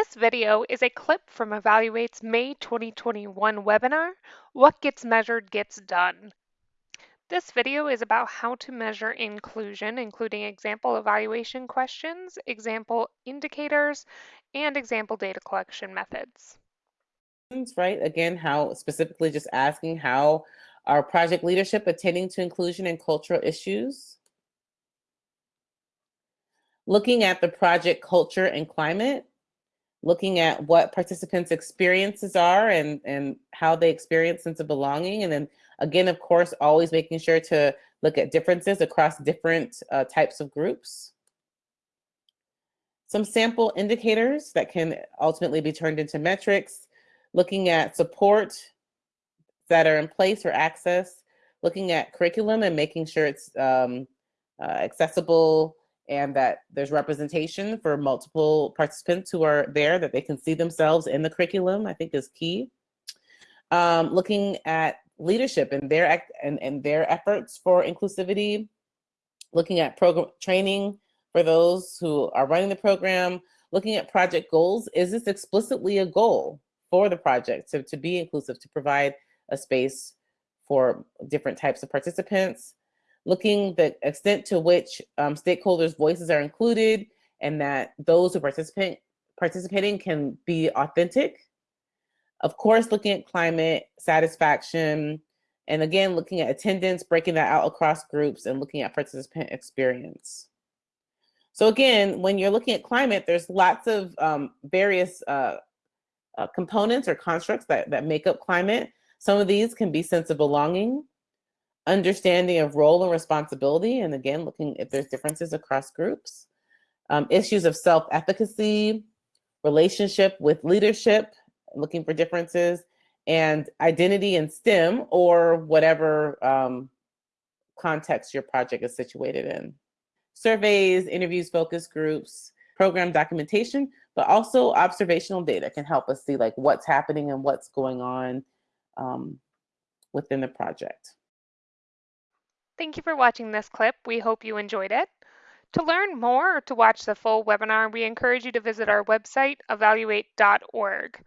This video is a clip from Evaluate's May 2021 webinar, What Gets Measured Gets Done. This video is about how to measure inclusion, including example evaluation questions, example indicators, and example data collection methods. Right, again, how specifically just asking how our project leadership attending to inclusion and cultural issues. Looking at the project culture and climate, looking at what participants' experiences are and, and how they experience sense of belonging. And then again, of course, always making sure to look at differences across different uh, types of groups. Some sample indicators that can ultimately be turned into metrics, looking at support that are in place or access, looking at curriculum and making sure it's um, uh, accessible and that there's representation for multiple participants who are there, that they can see themselves in the curriculum, I think is key. Um, looking at leadership and their and, and their efforts for inclusivity, looking at program training for those who are running the program, looking at project goals. Is this explicitly a goal for the project to, to be inclusive, to provide a space for different types of participants? Looking the extent to which um, stakeholders' voices are included and that those who participate participating can be authentic. Of course, looking at climate satisfaction, and again, looking at attendance, breaking that out across groups and looking at participant experience. So again, when you're looking at climate, there's lots of um, various uh, uh, components or constructs that, that make up climate. Some of these can be sense of belonging, understanding of role and responsibility, and again, looking if there's differences across groups, um, issues of self-efficacy, relationship with leadership, looking for differences, and identity in STEM or whatever um, context your project is situated in. Surveys, interviews, focus groups, program documentation, but also observational data can help us see like what's happening and what's going on um, within the project. Thank you for watching this clip. We hope you enjoyed it. To learn more or to watch the full webinar, we encourage you to visit our website, evaluate.org.